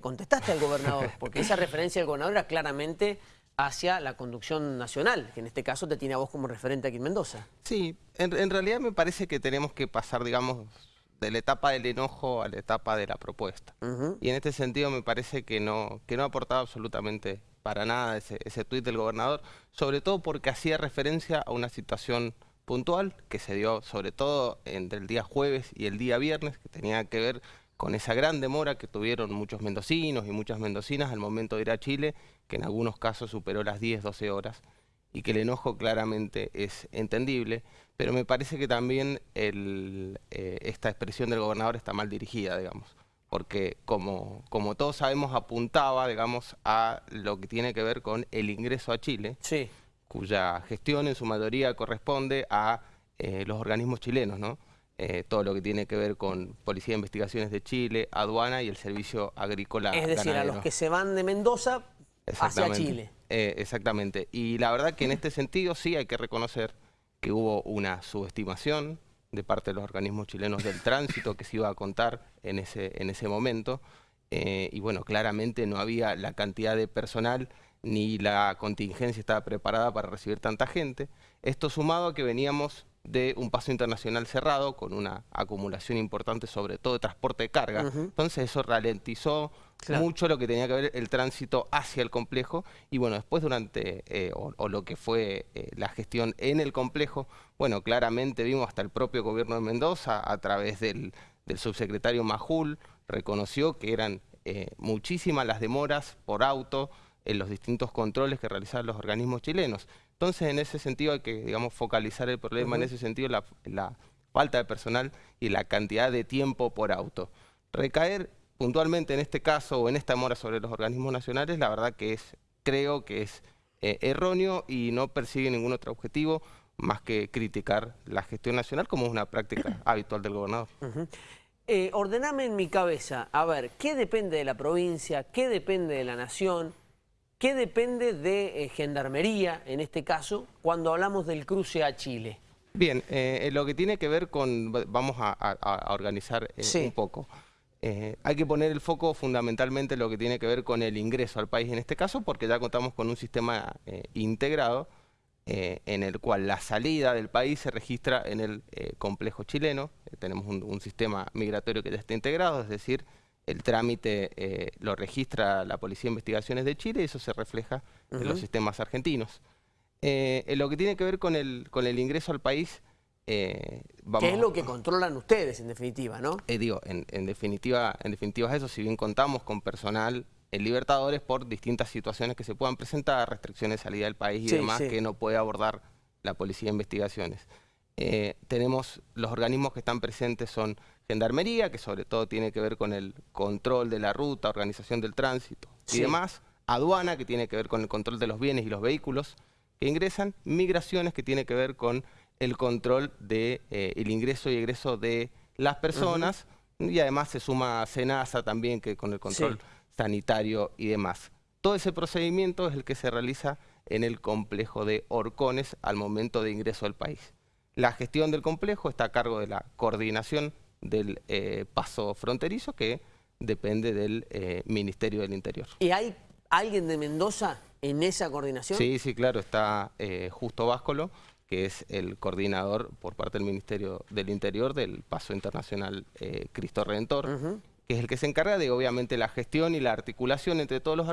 contestaste al gobernador, porque esa referencia del gobernador era claramente hacia la conducción nacional, que en este caso te tiene a vos como referente aquí en Mendoza. Sí, en, realidad me parece que tenemos que pasar, digamos, de la etapa del enojo a la etapa de la propuesta. Y en este sentido me parece que no, que no ha aportado absolutamente para nada ese, ese tuit del gobernador, sobre todo porque hacía referencia a una situación puntual que se dio sobre todo entre el día jueves y el día viernes, que tenía que ver con esa gran demora que tuvieron muchos mendocinos y muchas mendocinas al momento de ir a Chile, que en algunos casos superó las 10, 12 horas, y que el enojo claramente es entendible, pero me parece que también eh, esta expresión del gobernador está mal dirigida, digamos, porque como, como todos sabemos apuntaba, digamos, a lo que tiene que ver con el ingreso a Chile, cuya gestión en su mayoría corresponde a eh, los organismos chilenos, ¿no? Eh, todo lo que tiene que ver con Policía de Investigaciones de Chile, aduana y el Servicio Agrícola Es decir, a los que se van de Mendoza hacia Chile. Eh, exactamente. Y la verdad que en este sentido sí hay que reconocer que hubo una subestimación de parte de los organismos chilenos del tránsito que se iba a contar en ese, en ese momento. Eh, y bueno, claramente no había la cantidad de personal ni la contingencia estaba preparada para recibir tanta gente. Esto sumado a que veníamos de un paso internacional cerrado con una acumulación importante sobre todo de transporte de carga. Entonces eso ralentizó mucho lo que tenía que ver el tránsito hacia el complejo y bueno, después durante, eh, o, lo que fue eh, la gestión en el complejo, bueno, claramente vimos hasta el propio gobierno de Mendoza a través del, subsecretario Majul, reconoció que eran eh, muchísimas las demoras por auto, en los distintos controles que realizaban los organismos chilenos. Entonces, en ese sentido hay que, digamos, focalizar el problema, en ese sentido, la, la, falta de personal y la cantidad de tiempo por auto. Recaer puntualmente en este caso o en esta mora sobre los organismos nacionales, la verdad que es, creo que es eh, erróneo y no persigue ningún otro objetivo más que criticar la gestión nacional como es una práctica habitual del gobernador. Eh, ordename en mi cabeza, a ver, ¿qué depende de la provincia? ¿Qué depende de la nación? ¿Qué depende de eh, Gendarmería, en este caso, cuando hablamos del cruce a Chile? Bien, eh, lo que tiene que ver con, vamos a, organizar eh, un poco. hay que poner el foco fundamentalmente en lo que tiene que ver con el ingreso al país en este caso, porque ya contamos con un sistema integrado en el cual la salida del país se registra en el complejo chileno. tenemos un sistema migratorio que ya está integrado, es decir, el trámite eh, lo registra la Policía de Investigaciones de Chile y eso se refleja en los sistemas argentinos. Eh, en lo que tiene que ver con el, con el ingreso al país... Eh, ¿Qué es lo que controlan ustedes, en definitiva, no? digo, en, definitiva, en definitiva es eso, si bien contamos con personal en Libertadores por distintas situaciones que se puedan presentar, restricciones de salida del país y demás que no puede abordar la Policía de Investigaciones. tenemos, los organismos que están presentes son Gendarmería, que sobre todo tiene que ver con el control de la ruta, organización del tránsito y demás. Aduana, que tiene que ver con el control de los bienes y los vehículos que ingresan. Migraciones, que tiene que ver con el control del de, eh, ingreso y egreso de las personas. Y además se suma SENASA también, que con el control sanitario y demás. Todo ese procedimiento es el que se realiza en el complejo de Orcones al momento de ingreso al país. La gestión del complejo está a cargo de la coordinación del eh, paso fronterizo que depende del eh, Ministerio del Interior. ¿Y hay alguien de Mendoza en esa coordinación? Sí, sí, claro, está eh, Justo Váscolo, que es el coordinador por parte del Ministerio del Interior del Paso Internacional Cristo Redentor, que es el que se encarga de obviamente la gestión y la articulación entre todos los,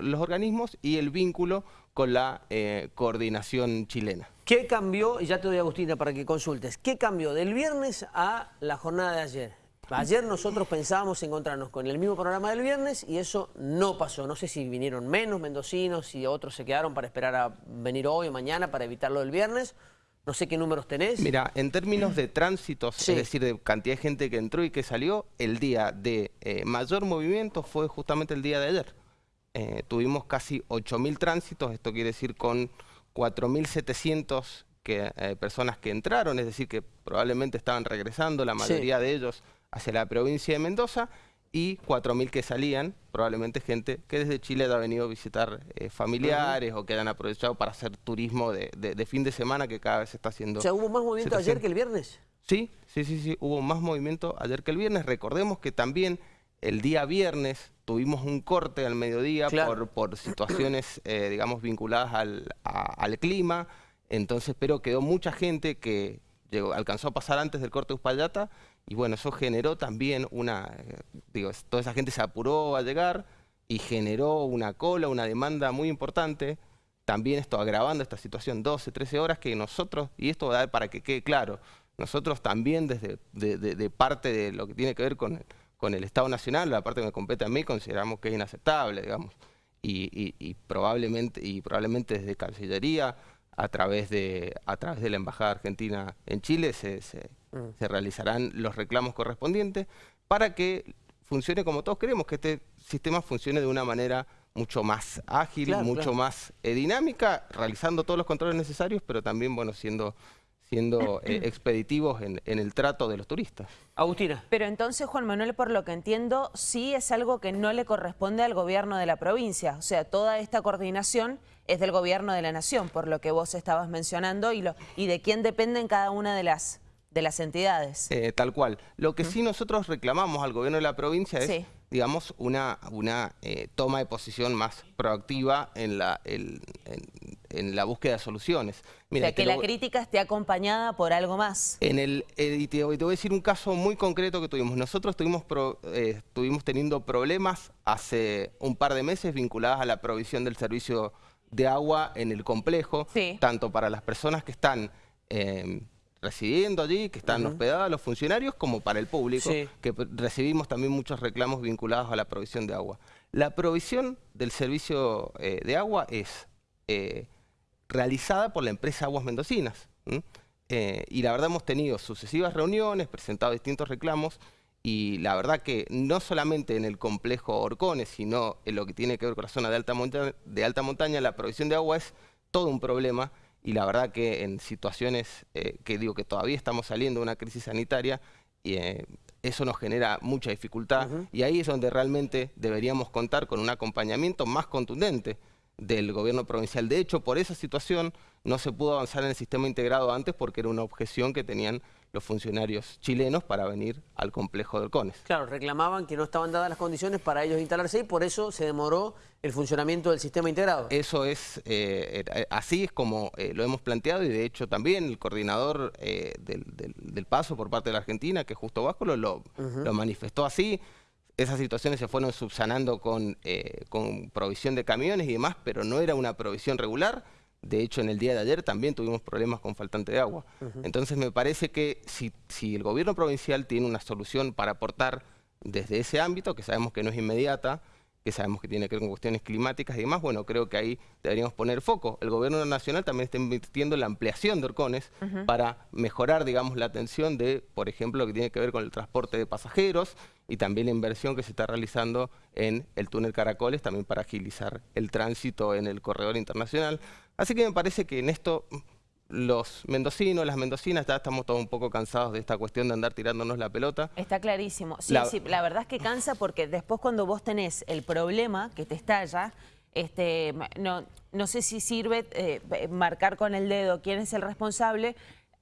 los organismos y el vínculo con la coordinación chilena. ¿Qué cambió? Y ya te doy Agustina para que consultes. ¿Qué cambió del viernes a la jornada de ayer? Ayer nosotros pensábamos encontrarnos con el mismo programa del viernes y eso no pasó. No sé si vinieron menos mendocinos, si otros se quedaron para esperar a venir hoy o mañana para evitar lo del viernes. No sé qué números tenés. Mira, en términos de tránsitos, es decir, de cantidad de gente que entró y que salió, el día de eh, mayor movimiento fue justamente el día de ayer. Eh, tuvimos casi 8.000 tránsitos, esto quiere decir con 4.700 eh, personas que entraron, es decir, que probablemente estaban regresando, la mayoría de ellos hacia la provincia de Mendoza, y 4.000 que salían, probablemente gente que desde Chile ha venido a visitar eh, familiares o que han aprovechado para hacer turismo de, fin de semana que cada vez se está haciendo. O sea, ¿hubo más movimiento ayer que el viernes? Sí, sí, sí, sí, hubo más movimiento ayer que el viernes. Recordemos que también el día viernes tuvimos un corte al mediodía por, situaciones, eh, digamos, vinculadas al, clima, entonces, pero quedó mucha gente que llegó, alcanzó a pasar antes del corte de Uspallata, y bueno, eso generó también una, eh, digo, toda esa gente se apuró a llegar y generó una cola, una demanda muy importante, también esto agravando esta situación 12, 13 horas que nosotros, y esto da para que quede claro, nosotros también desde de, parte de lo que tiene que ver con, con el Estado Nacional, la parte que me compete a mí, consideramos que es inaceptable, digamos. Y, probablemente, y probablemente desde Cancillería, a través de, a través de la Embajada Argentina en Chile, se, mm. realizarán los reclamos correspondientes para que funcione como todos queremos, que este sistema funcione de una manera mucho más ágil, mucho más eh, dinámica, realizando todos los controles necesarios, pero también, bueno, siendo siendo eh, expeditivos en, el trato de los turistas. Agustina. Pero entonces, Juan Manuel, por lo que entiendo, sí es algo que no le corresponde al gobierno de la provincia. O sea, toda esta coordinación es del gobierno de la nación, por lo que vos estabas mencionando, y, lo, y de quién dependen cada una de las, de las entidades. Eh, tal cual. Lo que sí nosotros reclamamos al gobierno de la provincia es digamos, una, una eh, toma de posición más proactiva en la, en, la búsqueda de soluciones. Mira, o sea, que la crítica esté acompañada por algo más. En el, eh, te, voy a decir un caso muy concreto que tuvimos. Nosotros estuvimos, eh, estuvimos teniendo problemas hace un par de meses vinculados a la provisión del servicio de agua en el complejo, tanto para las personas que están residiendo allí, que están hospedados los funcionarios, como para el público, que recibimos también muchos reclamos vinculados a la provisión de agua. La provisión del servicio eh, de agua es eh, realizada por la empresa Aguas Mendocinas. Eh, y la verdad hemos tenido sucesivas reuniones, presentado distintos reclamos, y la verdad que no solamente en el complejo Orcones, sino en lo que tiene que ver con la zona de alta, de alta montaña, la provisión de agua es todo un problema y la verdad que en situaciones eh, que digo que todavía estamos saliendo de una crisis sanitaria, y, eh, eso nos genera mucha dificultad y ahí es donde realmente deberíamos contar con un acompañamiento más contundente del gobierno provincial. De hecho, por esa situación no se pudo avanzar en el sistema integrado antes porque era una objeción que tenían los funcionarios chilenos para venir al complejo del CONES. Claro, reclamaban que no estaban dadas las condiciones para ellos instalarse y por eso se demoró el funcionamiento del sistema integrado. Eso es, eh, eh, así es como eh, lo hemos planteado y de hecho también el coordinador del, paso por parte de la Argentina, que es Justo Vasco, lo, lo manifestó así. Esas situaciones se fueron subsanando con, con provisión de camiones y demás, pero no era una provisión regular de hecho, en el día de ayer también tuvimos problemas con faltante de agua. Entonces, me parece que si, si, el gobierno provincial tiene una solución para aportar desde ese ámbito, que sabemos que no es inmediata, que sabemos que tiene que ver con cuestiones climáticas y demás, bueno, creo que ahí deberíamos poner foco. El gobierno nacional también está invirtiendo en la ampliación de Orcones para mejorar, digamos, la atención de, por ejemplo, lo que tiene que ver con el transporte de pasajeros y también la inversión que se está realizando en el túnel Caracoles, también para agilizar el tránsito en el corredor internacional. Así que me parece que en esto los mendocinos, las mendocinas, ya estamos todos un poco cansados de esta cuestión de andar tirándonos la pelota. Está clarísimo. Sí, la... sí, la verdad es que cansa porque después cuando vos tenés el problema que te estalla, este, no, no sé si sirve eh, marcar con el dedo quién es el responsable,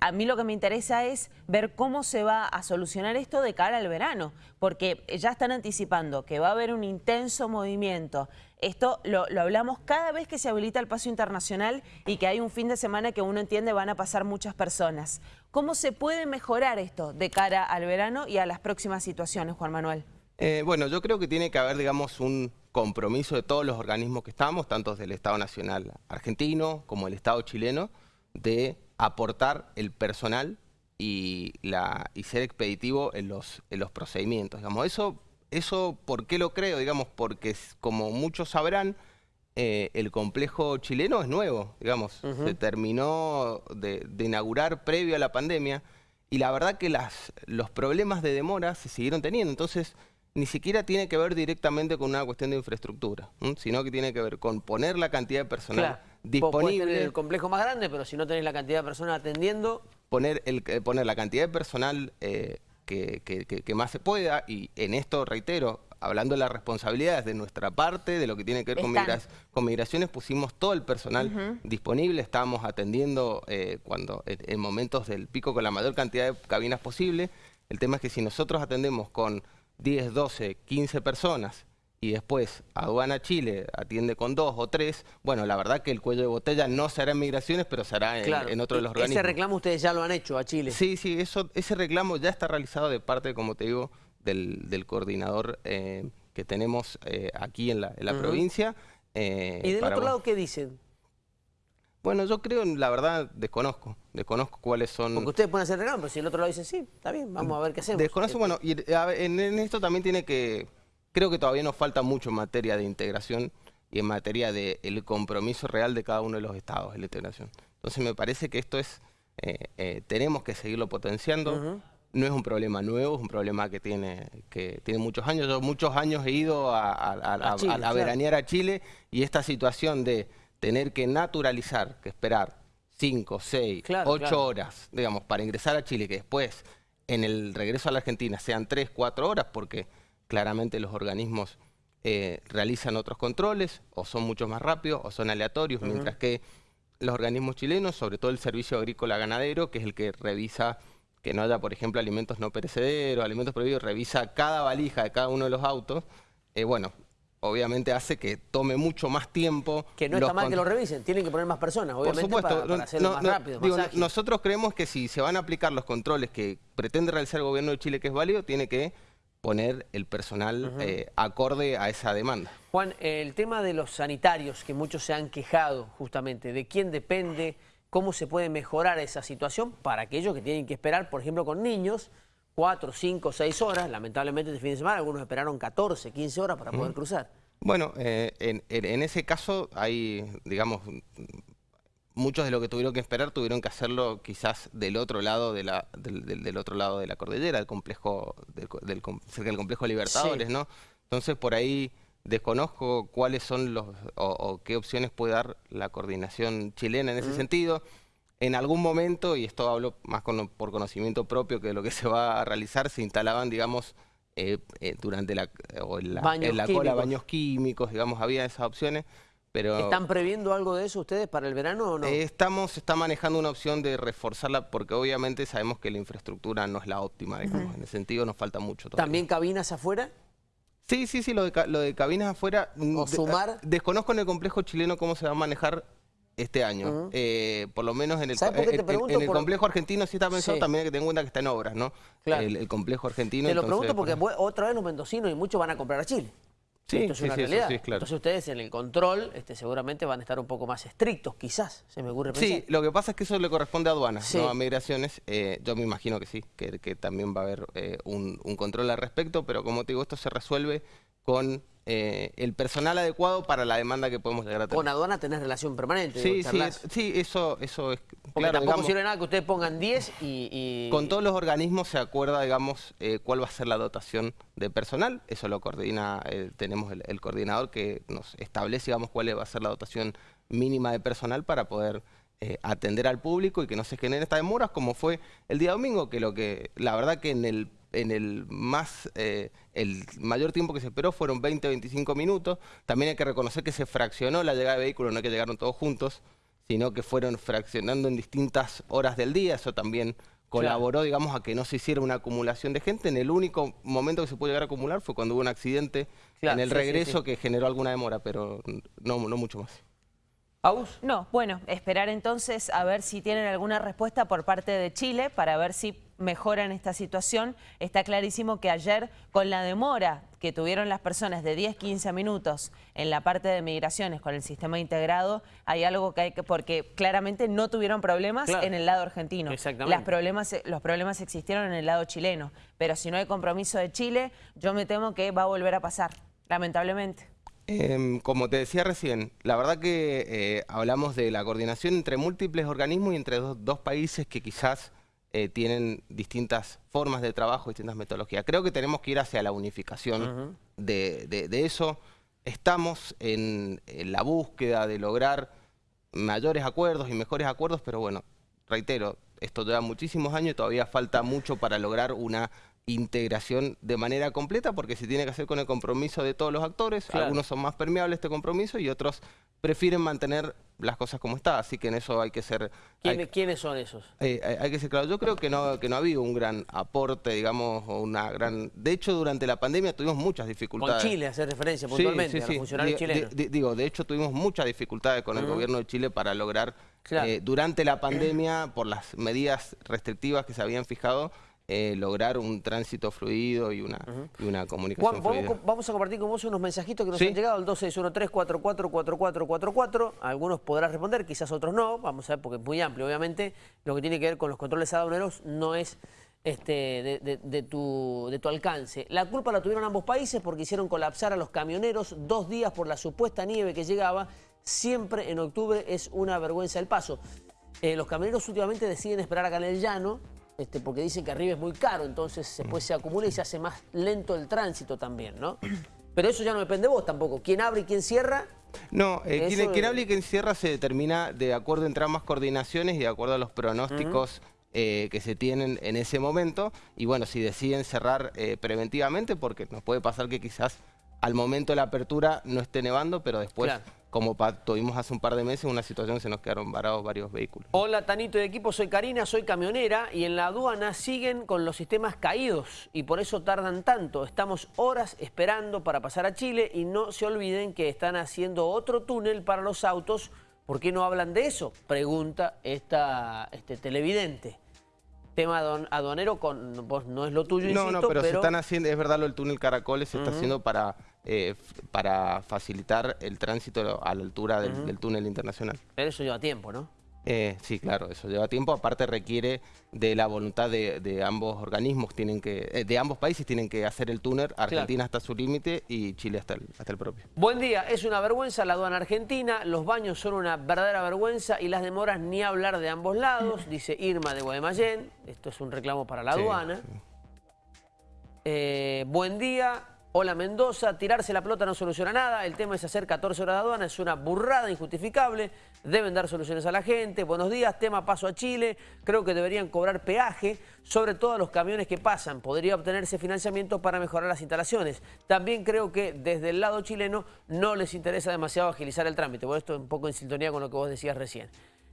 a mí lo que me interesa es ver cómo se va a solucionar esto de cara al verano, porque ya están anticipando que va a haber un intenso movimiento. Esto lo, hablamos cada vez que se habilita el paso internacional y que hay un fin de semana que uno entiende van a pasar muchas personas. ¿Cómo se puede mejorar esto de cara al verano y a las próximas situaciones, Juan Manuel? Eh, bueno, yo creo que tiene que haber, digamos, un compromiso de todos los organismos que estamos, tanto del Estado Nacional argentino como el Estado chileno, de aportar el personal y, la, y ser expeditivo en los, en los procedimientos. Digamos. Eso, eso, ¿por qué lo creo? Digamos, porque como muchos sabrán, eh, el complejo chileno es nuevo, digamos, se terminó de, inaugurar previo a la pandemia y la verdad que las, los problemas de demora se siguieron teniendo, entonces ni siquiera tiene que ver directamente con una cuestión de infraestructura, sino que tiene que ver con poner la cantidad de personal disponible. el complejo más grande, pero si no tenés la cantidad de personas atendiendo... Poner, el, eh, poner la cantidad de personal eh, que, que, más se pueda, y en esto reitero, hablando de las responsabilidades de nuestra parte, de lo que tiene que ver con, migraciones, pusimos todo el personal disponible, estábamos atendiendo eh, cuando en momentos del pico con la mayor cantidad de cabinas posible. El tema es que si nosotros atendemos con 10, 12, 15 personas y después aduana Chile atiende con dos o tres, bueno, la verdad que el cuello de botella no será en migraciones, pero será en, en otro de los organismos. Ese reclamo ustedes ya lo han hecho a Chile. Sí, sí, eso, ese reclamo ya está realizado de parte, como te digo, del, coordinador eh, que tenemos eh, aquí en la, provincia. Eh, ¿Y del otro lado qué dicen? Bueno, yo creo, la verdad, desconozco. Desconozco cuáles son... Porque ustedes pueden hacer reclamo, pero si el otro lado dice sí, está bien, vamos a ver qué hacemos. Desconozco, bueno, y en esto también tiene que creo que todavía nos falta mucho en materia de integración y en materia del el compromiso real de cada uno de los estados en la integración. Entonces me parece que esto es, eh, eh, tenemos que seguirlo potenciando. No es un problema nuevo, es un problema que tiene, que tiene muchos años. Yo muchos años he ido a, veranear a Chile y esta situación de tener que naturalizar, que esperar cinco, seis, ocho horas, digamos, para ingresar a Chile, que después en el regreso a la Argentina sean tres, cuatro horas, porque claramente los organismos eh, realizan otros controles, o son mucho más rápidos, o son aleatorios, mientras que los organismos chilenos, sobre todo el Servicio Agrícola Ganadero, que es el que revisa que no haya, por ejemplo, alimentos no perecederos, alimentos prohibidos, revisa cada valija de cada uno de los autos, eh, bueno, obviamente hace que tome mucho más tiempo. Que no está mal que lo revisen, tienen que poner más personas, obviamente, Por supuesto, para, hacerlo más rápido, Nosotros creemos que si se van a aplicar los controles que pretende realizar el gobierno de Chile que es válido, tiene que poner el personal eh, acorde a esa demanda. Juan, el tema de los sanitarios, que muchos se han quejado justamente, ¿de quién depende? ¿Cómo se puede mejorar esa situación para aquellos que tienen que esperar, por ejemplo, con niños, cuatro, cinco, seis horas? Lamentablemente este fin de semana algunos esperaron 14, 15 horas para poder cruzar. Bueno, eh, en, ese caso hay, digamos, muchos de los que tuvieron que esperar tuvieron que hacerlo quizás del otro lado de la, del, otro lado de la cordillera, del complejo, del, cerca del complejo Libertadores, ¿no? Entonces por ahí desconozco cuáles son los o, qué opciones puede dar la coordinación chilena en ese sentido. En algún momento, y esto hablo más por conocimiento propio que de lo que se va a realizar, se instalaban, digamos, eh, eh, durante la, o en la, en la cola baños químicos, digamos, había esas opciones. ¿Están previendo algo de eso ustedes para el verano o no? Eh, estamos, está manejando una opción de reforzarla porque obviamente sabemos que la infraestructura no es la óptima, En ese sentido nos falta mucho todavía. ¿También cabinas afuera? Sí, sí, sí, lo de, lo de cabinas afuera. Mm, ¿O sumar? desconozco en el complejo chileno cómo se va a manejar este año. Eh, por lo menos en el, en, el complejo argentino sí está pensado también hay que tener en cuenta que está en obras, ¿no? El, complejo argentino. Te lo pregunto porque otra vez los mendocinos y muchos van a comprar a Chile. Sí, Esto es una realidad. Entonces ustedes en el control este, seguramente van a estar un poco más estrictos, quizás, se me ocurre pensar. Sí, lo que pasa es que eso le corresponde a aduanas, no a migraciones. Eh, yo me imagino que sí, que, también va a haber eh, un, un, control al respecto, pero como te digo, esto se resuelve con eh, el personal adecuado para la demanda que podemos llegar a tener. Con aduana tenés relación permanente. Sí, sí, sí, eso, eso es Porque tampoco sirve nada que ustedes pongan 10 y, Con todos los organismos se acuerda, digamos, eh, cuál va a ser la dotación de personal. Eso lo coordina, eh, tenemos el, coordinador que nos establece, digamos, cuál va a ser la dotación mínima de personal para poder atender al público y que no se generen estas demoras, como fue el día domingo, que lo que, la verdad que en el en el más eh, el mayor tiempo que se esperó fueron 20 25 minutos. También hay que reconocer que se fraccionó la llegada de vehículos, no es que llegaron todos juntos, sino que fueron fraccionando en distintas horas del día. Eso también colaboró, digamos, a que no se hiciera una acumulación de gente. En el único momento que se pudo llegar a acumular fue cuando hubo un accidente en el regreso que generó alguna demora, pero no, no mucho más. ¿Aus? No, bueno, esperar entonces a ver si tienen alguna respuesta por parte de Chile para ver si mejoran esta situación. Está clarísimo que ayer con la demora que tuvieron las personas de 10, 15 minutos en la parte de migraciones con el sistema integrado, hay algo que hay que, porque claramente no tuvieron problemas en el lado argentino. Las problemas, los problemas existieron en el lado chileno, pero si no hay compromiso de Chile, yo me temo que va a volver a pasar, lamentablemente. Em, como te decía recién, la verdad que eh, hablamos de la coordinación entre múltiples organismos y entre dos, países que quizás eh, tienen distintas formas de trabajo, distintas metodologías. Creo que tenemos que ir hacia la unificación de, eso. Estamos en, la búsqueda de lograr mayores acuerdos y mejores acuerdos, pero bueno, reitero, esto lleva muchísimos años y todavía falta mucho para lograr una integración de manera completa porque se tiene que hacer con el compromiso de todos los actores. Algunos son más permeables a este compromiso y otros prefieren mantener las cosas como está, así que en eso hay que ser... ¿Quiénes, son esos? Eh, hay, que ser claro, yo creo que no, que no ha habido un gran aporte, digamos, o una gran... De hecho, durante la pandemia tuvimos muchas dificultades. Con Chile, hacer referencia puntualmente a los funcionarios chilenos. digo, de hecho tuvimos muchas dificultades con el gobierno de Chile para lograr, eh, durante la pandemia, por las medidas restrictivas que se habían fijado, eh, lograr un tránsito fluido y una, una comunicación Juan, vamos, vamos, a compartir con vos unos mensajitos que nos han llegado al 2613-444444. Algunos podrás responder, quizás otros no. Vamos a ver, porque es muy amplio. Obviamente, lo que tiene que ver con los controles aduaneros no es este, de, tu, de tu alcance. La culpa la tuvieron ambos países porque hicieron colapsar a los camioneros dos días por la supuesta nieve que llegaba. Siempre en octubre es una vergüenza el paso. Eh, los camioneros últimamente deciden esperar acá en el llano este, porque dicen que arriba es muy caro, entonces después se acumula y se hace más lento el tránsito también, ¿no? Pero eso ya no depende de vos tampoco. ¿Quién abre y quién cierra? No, eh, quien, abre y quién cierra se determina de acuerdo entre ambas coordinaciones y de acuerdo a los pronósticos eh, que se tienen en ese momento. Y bueno, si deciden cerrar eh, preventivamente, porque nos puede pasar que quizás al momento de la apertura no esté nevando, pero después como tuvimos hace un par de meses una situación que se nos quedaron varados varios vehículos. Hola Tanito de equipo, soy Karina, soy camionera y en la aduana siguen con los sistemas caídos y por eso tardan tanto. Estamos horas esperando para pasar a Chile y no se olviden que están haciendo otro túnel para los autos. ¿Por qué no hablan de eso? Pregunta esta este televidente tema aduanero con vos no es lo tuyo, No, no, pero, se están haciendo, es verdad lo del túnel Caracoles se está haciendo para eh, para facilitar el tránsito a la altura del, túnel internacional. Pero eso lleva tiempo, ¿no? Eh, sí, claro, eso lleva tiempo. Aparte requiere de la voluntad de, ambos organismos, tienen que, eh, de ambos países tienen que hacer el túnel. Argentina hasta su límite y Chile hasta el, hasta el propio. Buen día, es una vergüenza la aduana argentina, los baños son una verdadera vergüenza y las demoras ni hablar de ambos lados, dice Irma de Guaymallén. Esto es un reclamo para la aduana. buen día, Hola Mendoza, tirarse la pelota no soluciona nada, el tema es hacer 14 horas de aduana, es una burrada injustificable, deben dar soluciones a la gente. Buenos días, tema paso a Chile, creo que deberían cobrar peaje, sobre todo a los camiones que pasan, podría obtenerse financiamiento para mejorar las instalaciones. También creo que desde el lado chileno no les interesa demasiado agilizar el trámite, bueno, esto es un poco en sintonía con lo que vos decías recién.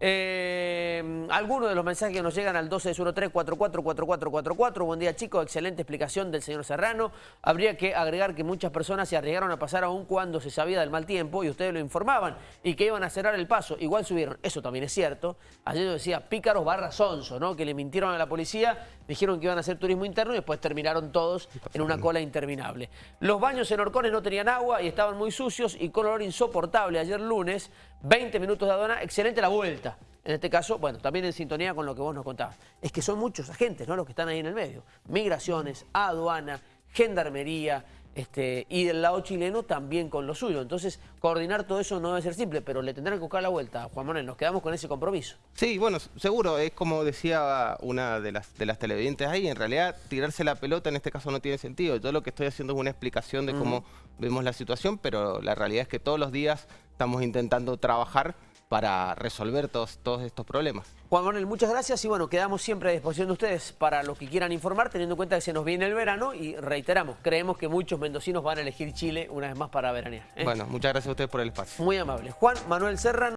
Eh, algunos de los mensajes que nos llegan al 1213-444444. Buen día chicos, excelente explicación del señor Serrano. Habría que agregar que muchas personas se arriesgaron a pasar aún cuando se sabía del mal tiempo y ustedes lo informaban y que iban a cerrar el paso. Igual subieron, eso también es cierto. Ayer yo decía pícaros barra sonso, ¿no? que le mintieron a la policía, dijeron que iban a hacer turismo interno y después terminaron todos en una cola interminable. Los baños en Orcones no tenían agua y estaban muy sucios y con olor insoportable. Ayer lunes, 20 minutos de aduana, excelente la vuelta. En este caso, bueno, también en sintonía con lo que vos nos contabas. Es que son muchos agentes, ¿no? Los que están ahí en el medio. Migraciones, aduana, gendarmería, este, y del lado chileno también con lo suyo. Entonces, coordinar todo eso no debe ser simple, pero le tendrán que buscar la vuelta. Juan Manuel, nos quedamos con ese compromiso. Sí, bueno, seguro, es como decía una de las, de las televidentes ahí, en realidad tirarse la pelota en este caso no tiene sentido. Yo lo que estoy haciendo es una explicación de cómo vemos la situación, pero la realidad es que todos los días estamos intentando trabajar para resolver todos, todos estos problemas. Juan Manuel, muchas gracias y bueno, quedamos siempre a disposición de ustedes para los que quieran informar, teniendo en cuenta que se nos viene el verano y reiteramos, creemos que muchos mendocinos van a elegir Chile una vez más para veranear. ¿eh? Bueno, muchas gracias a ustedes por el espacio. Muy amable. Juan Manuel Serrano.